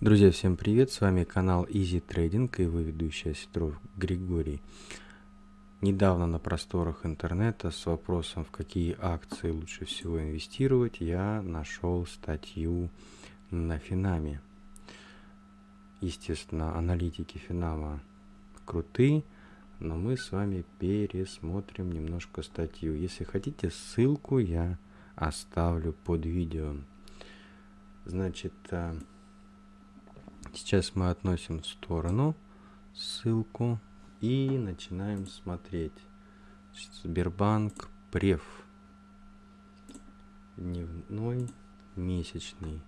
Друзья, всем привет! С вами канал Easy Trading и его ведущий Осетров Григорий. Недавно на просторах интернета с вопросом, в какие акции лучше всего инвестировать, я нашел статью на Финаме. Естественно, аналитики Финама крутые, но мы с вами пересмотрим немножко статью. Если хотите, ссылку я оставлю под видео. Значит, э, сейчас мы относим в сторону ссылку и начинаем смотреть. Сбербанк Прев. Дневной, месячный,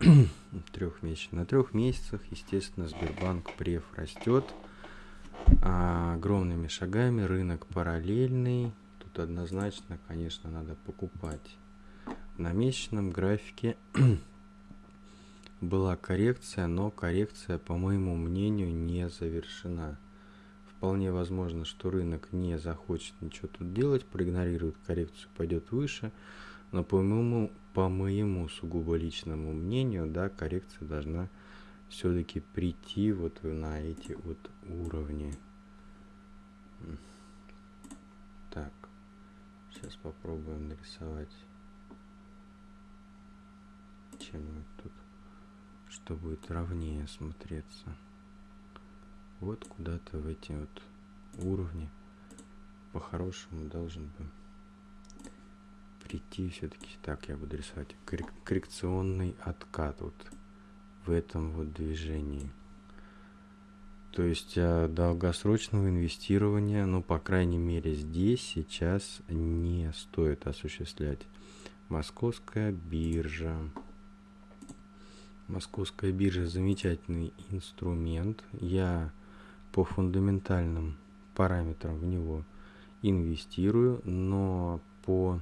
трехмесячный. На трех месяцах, естественно, Сбербанк Прев растет а, огромными шагами. Рынок параллельный. Тут однозначно, конечно, надо покупать. На месячном графике была коррекция, но коррекция, по моему мнению, не завершена. Вполне возможно, что рынок не захочет ничего тут делать, проигнорирует коррекцию, пойдет выше. Но по моему, по моему сугубо личному мнению, да, коррекция должна все-таки прийти вот на эти вот уровни. Так, сейчас попробуем нарисовать, чем тут что будет ровнее смотреться. Вот куда-то в эти вот уровни по-хорошему должен бы прийти. Все-таки так я буду рисовать. Коррекционный откат вот в этом вот движении. То есть а, долгосрочного инвестирования ну по крайней мере здесь сейчас не стоит осуществлять. Московская биржа Московская биржа замечательный инструмент. Я по фундаментальным параметрам в него инвестирую, но по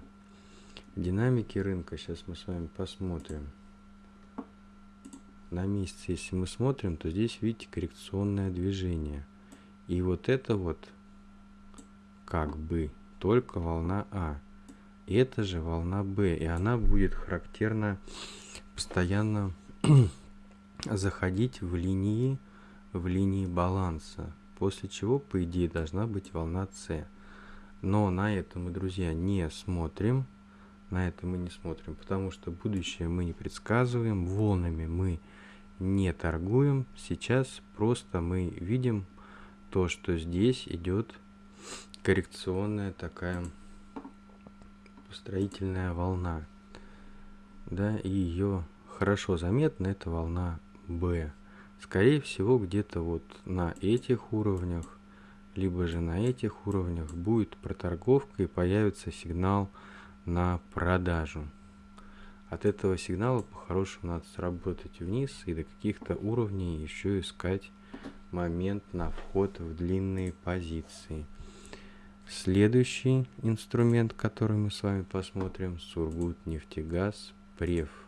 динамике рынка сейчас мы с вами посмотрим. На месяц, если мы смотрим, то здесь видите коррекционное движение. И вот это вот как бы только волна А. Это же волна Б, и она будет характерна постоянно заходить в линии, в линии баланса, после чего, по идее, должна быть волна С. Но на это мы, друзья, не смотрим. На это мы не смотрим, потому что будущее мы не предсказываем, волнами мы не торгуем. Сейчас просто мы видим то, что здесь идет коррекционная такая строительная волна. Да, и ее хорошо заметна эта волна B. Скорее всего, где-то вот на этих уровнях, либо же на этих уровнях будет проторговка и появится сигнал на продажу. От этого сигнала по-хорошему надо сработать вниз и до каких-то уровней еще искать момент на вход в длинные позиции. Следующий инструмент, который мы с вами посмотрим, Сургут нефтегаз Прев.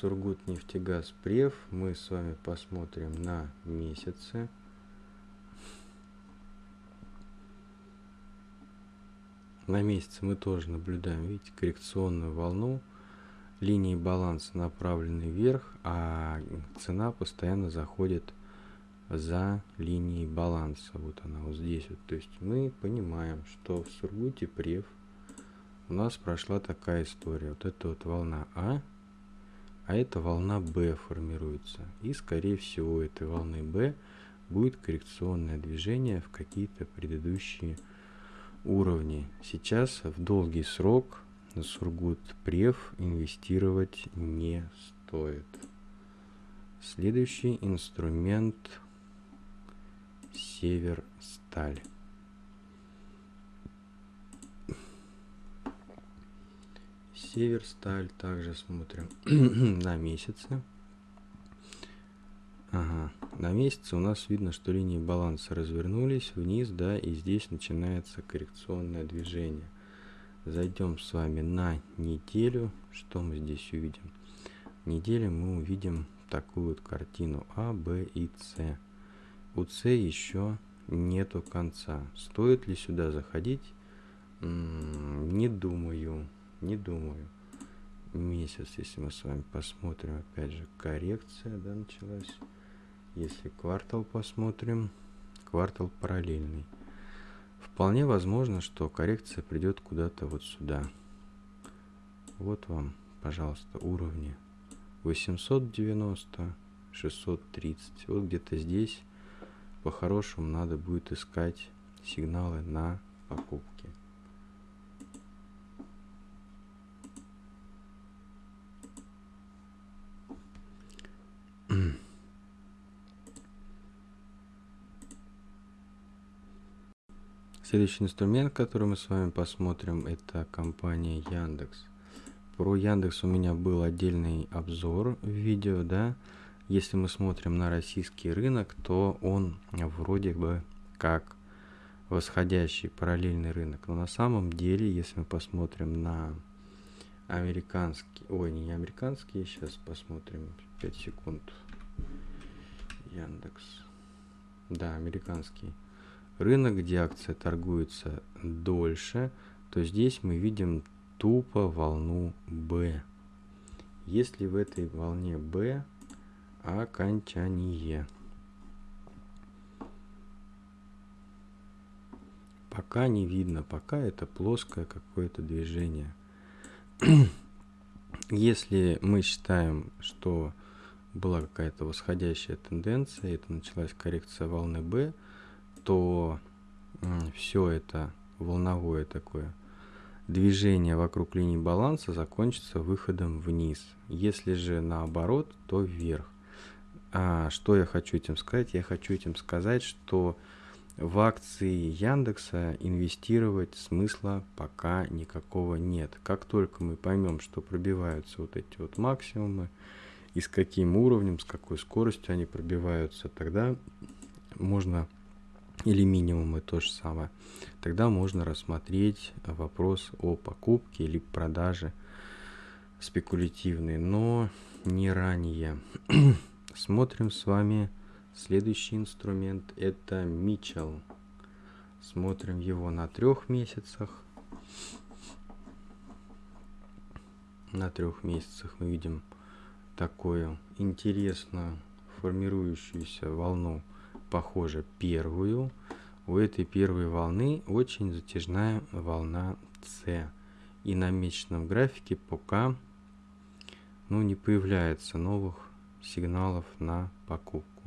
Сургут нефтегаз Прев. Мы с вами посмотрим на месяцы. На месяце мы тоже наблюдаем, видите, коррекционную волну. Линии баланса направлены вверх, а цена постоянно заходит за линией баланса. Вот она вот здесь. Вот. То есть мы понимаем, что в Сургуте Прев у нас прошла такая история. Вот это вот волна А а эта волна B формируется. И скорее всего этой волны B будет коррекционное движение в какие-то предыдущие уровни. Сейчас в долгий срок Сургут Прев инвестировать не стоит. Следующий инструмент Север Сталь. Северсталь также смотрим на месяце. Ага, на месяце у нас видно, что линии баланса развернулись вниз, да, и здесь начинается коррекционное движение. Зайдем с вами на неделю. Что мы здесь увидим? Неделю мы увидим такую вот картину А, Б и С. У С еще нету конца. Стоит ли сюда заходить? М -м, не думаю не думаю. месяц, если мы с вами посмотрим, опять же, коррекция, да, началась. Если квартал посмотрим, квартал параллельный. Вполне возможно, что коррекция придет куда-то вот сюда. Вот вам, пожалуйста, уровни 890, 630. Вот где-то здесь по-хорошему надо будет искать сигналы на покупки. Следующий инструмент, который мы с вами посмотрим, это компания Яндекс. Про Яндекс у меня был отдельный обзор в видео, да. Если мы смотрим на российский рынок, то он вроде бы как восходящий параллельный рынок. Но на самом деле, если мы посмотрим на американский, ой, не американский, сейчас посмотрим, 5 секунд. Яндекс. Да, американский рынок, где акция торгуется дольше, то здесь мы видим тупо волну B. Если в этой волне B окончание. Пока не видно, пока это плоское какое-то движение. Если мы считаем, что была какая-то восходящая тенденция, это началась коррекция волны B, то все это волновое такое движение вокруг линии баланса закончится выходом вниз. Если же наоборот, то вверх. А что я хочу этим сказать? Я хочу этим сказать, что в акции Яндекса инвестировать смысла пока никакого нет. Как только мы поймем, что пробиваются вот эти вот максимумы, и с каким уровнем, с какой скоростью они пробиваются, тогда можно или минимумы то же самое, тогда можно рассмотреть вопрос о покупке или продаже спекулятивной, но не ранее. Смотрим с вами следующий инструмент, это Митчелл. Смотрим его на трех месяцах. На трех месяцах мы видим такую интересную формирующуюся волну похоже первую. У этой первой волны очень затяжная волна С. И на месячном графике пока ну, не появляется новых сигналов на покупку.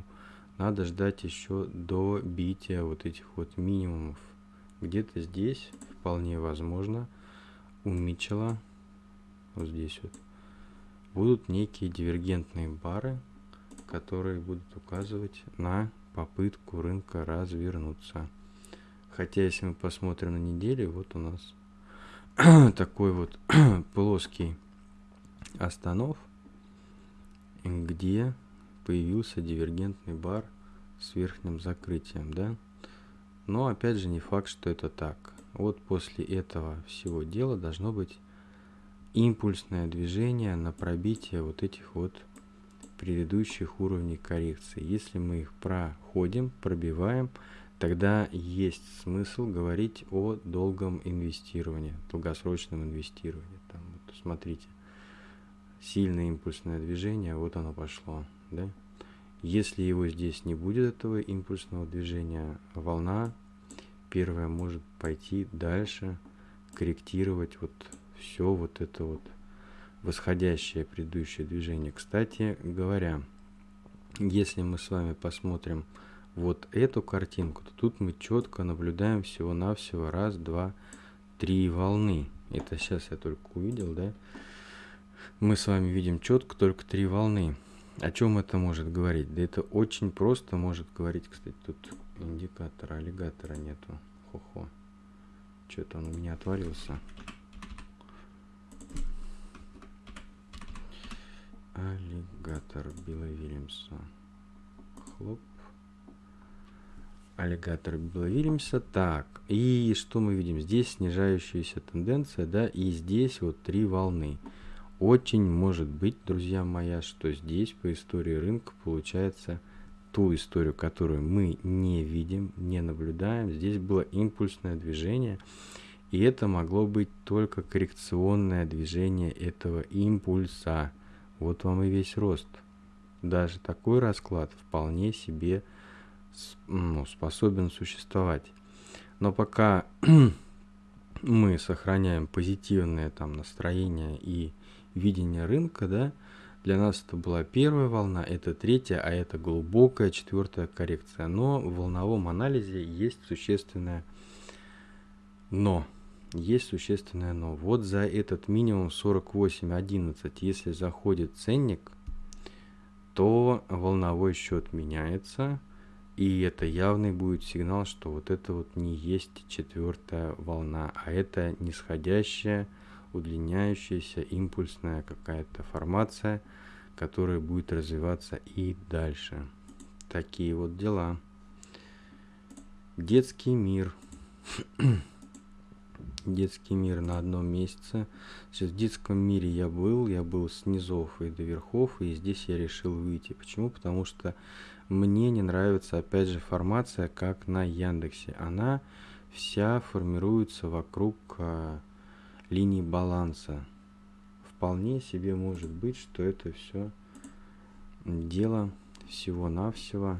Надо ждать еще до бития вот этих вот минимумов. Где-то здесь вполне возможно у Митчелла, вот здесь вот, будут некие дивергентные бары, которые будут указывать на попытку рынка развернуться. Хотя, если мы посмотрим на неделю, вот у нас такой вот плоский останов, где появился дивергентный бар с верхним закрытием, да. Но опять же не факт, что это так. Вот после этого всего дела должно быть импульсное движение на пробитие вот этих вот предыдущих уровней коррекции. Если мы их проходим, пробиваем, тогда есть смысл говорить о долгом инвестировании, долгосрочном инвестировании. Там, вот, смотрите, сильное импульсное движение, вот оно пошло. Да? Если его здесь не будет, этого импульсного движения, волна первая может пойти дальше, корректировать вот все вот это вот восходящее предыдущее движение. Кстати говоря, если мы с вами посмотрим вот эту картинку, то тут мы четко наблюдаем всего-навсего раз, два, три волны. Это сейчас я только увидел, да? Мы с вами видим четко только три волны. О чем это может говорить? Да это очень просто может говорить, кстати, тут индикатора аллигатора нету. Хо-хо. Что-то он у меня отвалился. Аллигатор Билла Вильямса. Хлоп. Аллигатор Билла Вильямса. Так, и что мы видим? Здесь снижающаяся тенденция, да, и здесь вот три волны. Очень может быть, друзья мои, что здесь по истории рынка получается ту историю, которую мы не видим, не наблюдаем. Здесь было импульсное движение, И это могло быть только коррекционное движение этого импульса. Вот вам и весь рост. Даже такой расклад вполне себе ну, способен существовать. Но пока мы сохраняем позитивное там настроение и видение рынка, да, для нас это была первая волна, это третья, а это глубокая четвертая коррекция. Но в волновом анализе есть существенное но. Есть существенное но. Вот за этот минимум 48.11, если заходит ценник, то волновой счет меняется, и это явный будет сигнал, что вот это вот не есть четвертая волна, а это нисходящая, удлиняющаяся, импульсная какая-то формация, которая будет развиваться и дальше. Такие вот дела. Детский мир. детский мир на одном месяце. Сейчас в детском мире я был, я был с низов и до верхов, и здесь я решил выйти. Почему? Потому что мне не нравится, опять же, формация, как на Яндексе. Она вся формируется вокруг а, линии баланса. Вполне себе может быть, что это все дело всего-навсего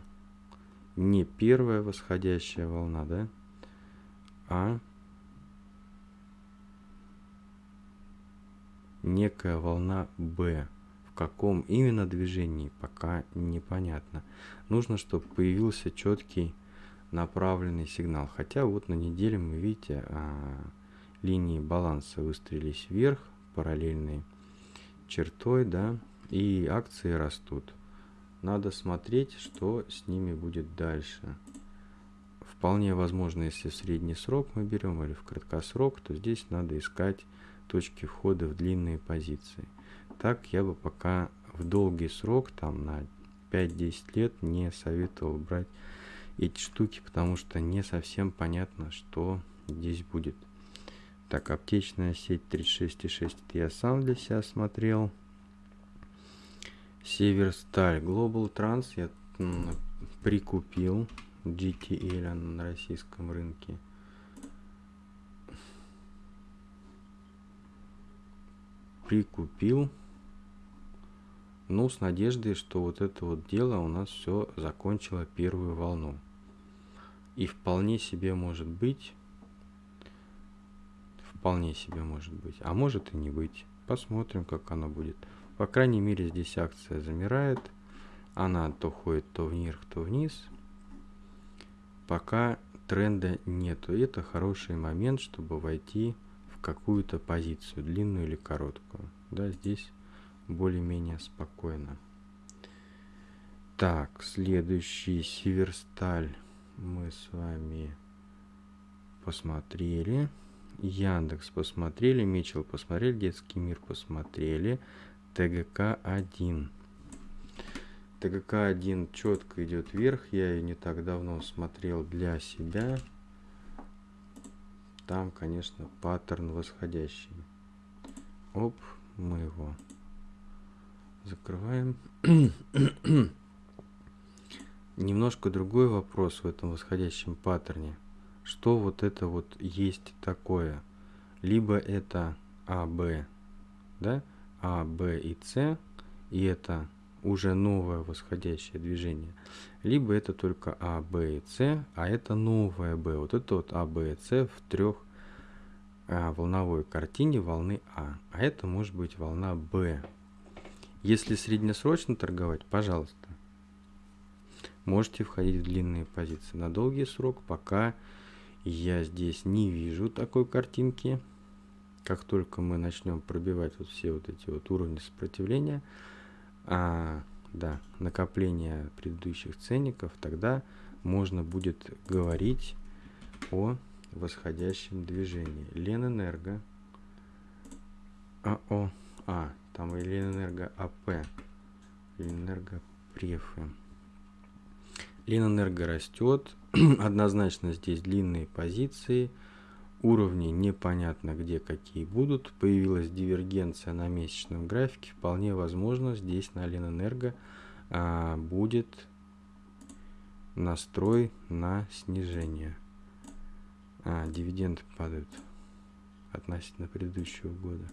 не первая восходящая волна, да, а некая волна B. В каком именно движении, пока непонятно. Нужно, чтобы появился четкий направленный сигнал. Хотя вот на неделе мы, видите, а, линии баланса выстрелились вверх, параллельной чертой, да, и акции растут. Надо смотреть, что с ними будет дальше. Вполне возможно, если в средний срок мы берем или в краткосрок, то здесь надо искать точки входа в длинные позиции. Так я бы пока в долгий срок, там на 5-10 лет, не советовал брать эти штуки, потому что не совсем понятно, что здесь будет. Так, аптечная сеть 36,6 я сам для себя смотрел. Северсталь Global Trans я прикупил GTL на российском рынке. Прикупил. Ну, с надеждой, что вот это вот дело у нас все закончило первую волну. И вполне себе может быть, вполне себе может быть, а может и не быть. Посмотрим, как оно будет. По крайней мере, здесь акция замирает. Она то ходит то вверх, то вниз. Пока тренда нету. Это хороший момент, чтобы войти в какую-то позицию, длинную или короткую. Да, здесь более-менее спокойно. Так, следующий Северсталь мы с вами посмотрели. Яндекс посмотрели, Мичел посмотрели, Детский мир посмотрели, ТГК-1. ТГК-1 четко идет вверх, я ее не так давно смотрел для себя там, конечно, паттерн восходящий. Оп, мы его закрываем. Немножко другой вопрос в этом восходящем паттерне. Что вот это вот есть такое? Либо это А, Б, да? А, Б и С, и это уже новое восходящее движение. Либо это только А, Б и С, а это новое Б. Вот это вот А, Б и С в трех а, волновой картине волны А. А это может быть волна Б. Если среднесрочно торговать, пожалуйста, можете входить в длинные позиции. На долгий срок пока я здесь не вижу такой картинки. Как только мы начнем пробивать вот все вот эти вот уровни сопротивления, а, да, накопления предыдущих ценников, тогда можно будет говорить о восходящем движении. Ленэнерго АО, А, там и Ленэнерго АП, Ленэнерго Префы. Ленэнерго растет, однозначно здесь длинные позиции, уровни непонятно где какие будут, появилась дивергенция на месячном графике, вполне возможно здесь на Ленэнерго а, будет настрой на снижение. А, дивиденды падают. относительно предыдущего года.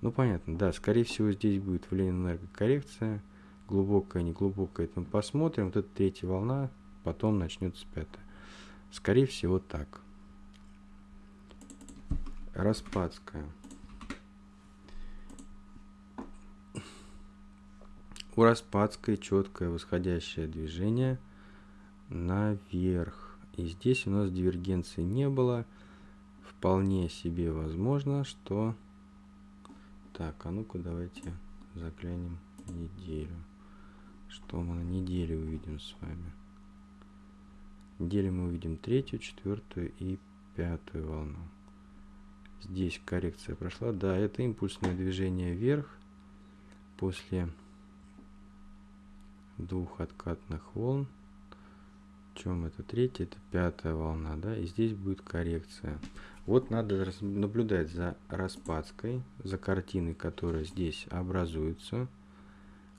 Ну, понятно, да, скорее всего, здесь будет в Ленинэнерго коррекция, глубокая, неглубокая, это мы посмотрим. Вот эта третья волна, потом начнется пятая. Скорее всего, так. Распадская. У Распадской четкое восходящее движение наверх. И здесь у нас дивергенции не было. Вполне себе возможно, что... Так, а ну-ка давайте заглянем неделю. Что мы на неделе увидим с вами? Неделю мы увидим третью, четвертую и пятую волну. Здесь коррекция прошла. Да, это импульсное движение вверх после двух откатных волн. Чем это третья, это пятая волна, да, и здесь будет коррекция. Вот надо наблюдать за распадской, за картиной, которая здесь образуется,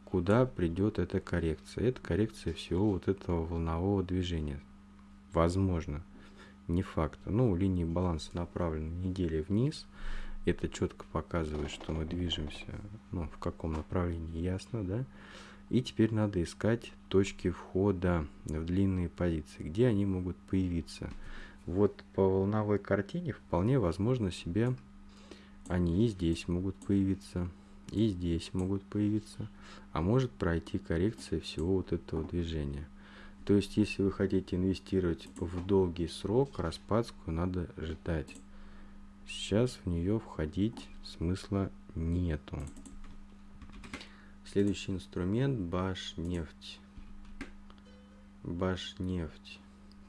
куда придет эта коррекция. Это коррекция всего вот этого волнового движения. Возможно, не факт. Ну, линии баланса направлены недели вниз. Это четко показывает, что мы движемся, ну, в каком направлении, ясно, да? И теперь надо искать точки входа в длинные позиции, где они могут появиться. Вот по волновой картине вполне возможно себе они и здесь могут появиться, и здесь могут появиться, а может пройти коррекция всего вот этого движения. То есть, если вы хотите инвестировать в долгий срок, распадскую надо ждать. Сейчас в нее входить смысла нету. Следующий инструмент Башнефть. Башнефть.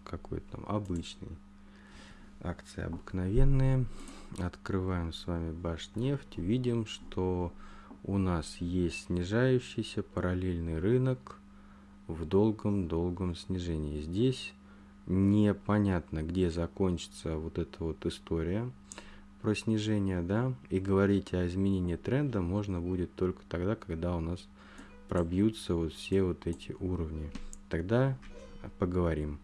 Какой там обычный. Акции обыкновенные. Открываем с вами Башнефть. Видим, что у нас есть снижающийся параллельный рынок в долгом-долгом снижении. Здесь непонятно, где закончится вот эта вот история про снижение, да, и говорить о изменении тренда можно будет только тогда, когда у нас пробьются вот все вот эти уровни. Тогда поговорим.